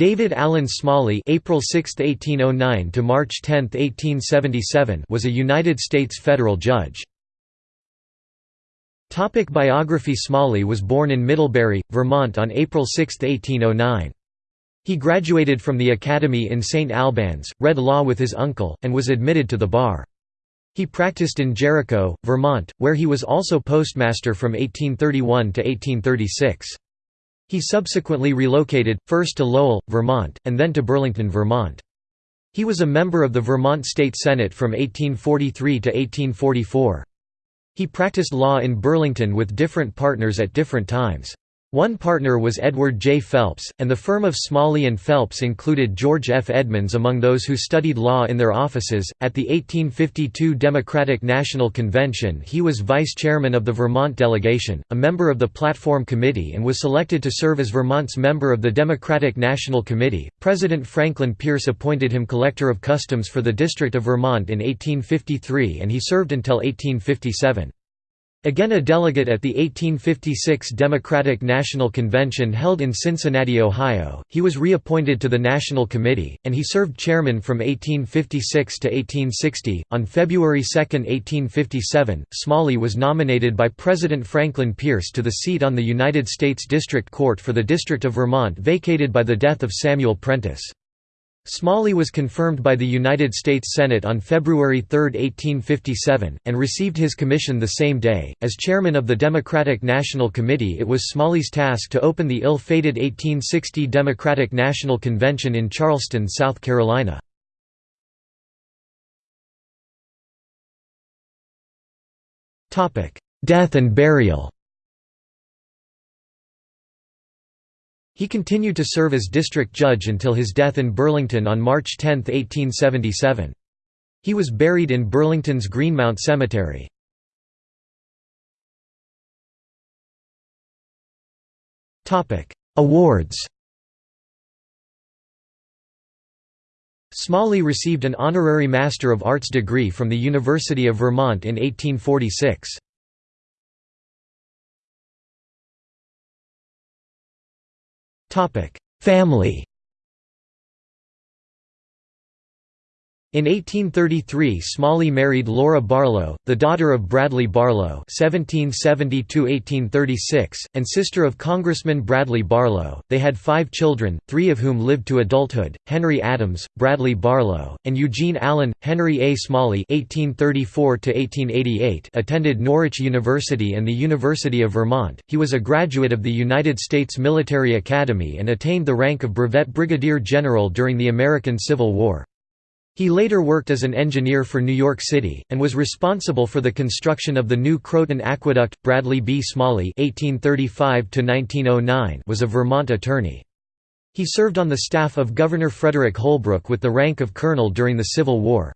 David Allen Smalley (April 6, 1809 to March 10, 1877) was a United States federal judge. Topic biography Smalley was born in Middlebury, Vermont on April 6, 1809. He graduated from the Academy in St. Albans, read law with his uncle, and was admitted to the bar. He practiced in Jericho, Vermont, where he was also postmaster from 1831 to 1836. He subsequently relocated, first to Lowell, Vermont, and then to Burlington, Vermont. He was a member of the Vermont State Senate from 1843 to 1844. He practiced law in Burlington with different partners at different times. One partner was Edward J. Phelps, and the firm of Smalley and Phelps included George F. Edmunds among those who studied law in their offices. At the 1852 Democratic National Convention, he was vice chairman of the Vermont delegation, a member of the Platform Committee, and was selected to serve as Vermont's member of the Democratic National Committee. President Franklin Pierce appointed him collector of customs for the District of Vermont in 1853, and he served until 1857. Again a delegate at the 1856 Democratic National Convention held in Cincinnati, Ohio, he was reappointed to the National Committee, and he served chairman from 1856 to 1860. On February 2, 1857, Smalley was nominated by President Franklin Pierce to the seat on the United States District Court for the District of Vermont vacated by the death of Samuel Prentice. Smalley was confirmed by the United States Senate on February 3, 1857, and received his commission the same day. As chairman of the Democratic National Committee, it was Smalley's task to open the ill fated 1860 Democratic National Convention in Charleston, South Carolina. Death and burial He continued to serve as district judge until his death in Burlington on March 10, 1877. He was buried in Burlington's Greenmount Cemetery. Awards Smalley received an honorary Master of Arts degree from the University of Vermont in 1846. Family In 1833 Smalley married Laura Barlow, the daughter of Bradley Barlow (1770–1836) and sister of Congressman Bradley Barlow. They had five children, three of whom lived to adulthood: Henry Adams, Bradley Barlow, and Eugene Allen. Henry A. Smalley (1834–1888) attended Norwich University and the University of Vermont. He was a graduate of the United States Military Academy and attained the rank of brevet brigadier general during the American Civil War. He later worked as an engineer for New York City, and was responsible for the construction of the new Croton Aqueduct. Bradley B. Smalley (1835–1909) was a Vermont attorney. He served on the staff of Governor Frederick Holbrook with the rank of colonel during the Civil War.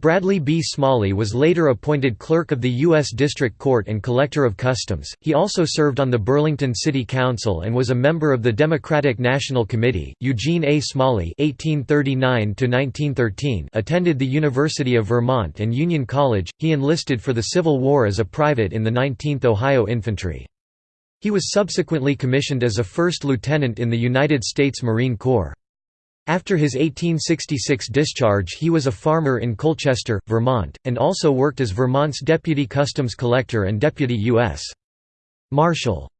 Bradley B. Smalley was later appointed clerk of the U.S. District Court and collector of customs. He also served on the Burlington City Council and was a member of the Democratic National Committee. Eugene A. Smalley (1839–1913) attended the University of Vermont and Union College. He enlisted for the Civil War as a private in the 19th Ohio Infantry. He was subsequently commissioned as a first lieutenant in the United States Marine Corps. After his 1866 discharge he was a farmer in Colchester, Vermont, and also worked as Vermont's deputy customs collector and deputy U.S. Marshal.